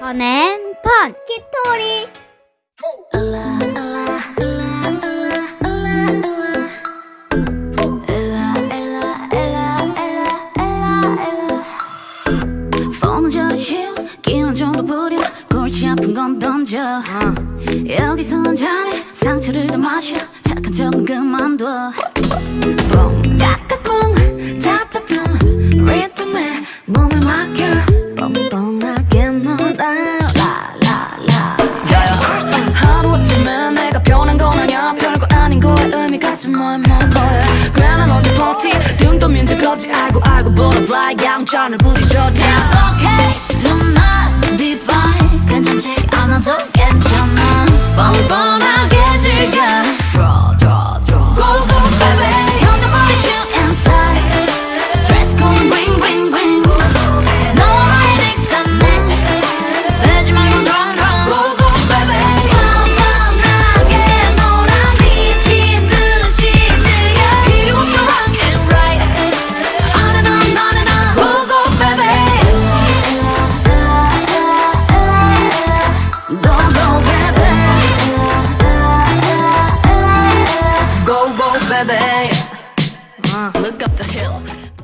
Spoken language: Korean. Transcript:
펀앤펀! 키토리! 아픈 건 던져. 어. uh. 여기선 잘해 상처를 더 마셔. 착한 척은 그만둬. 터지 알고 알고 butterfly 양천을 부딪혀 It's okay tonight be fine 괜찮지 않아도 괜찮아 baby. Uh, look up the hill.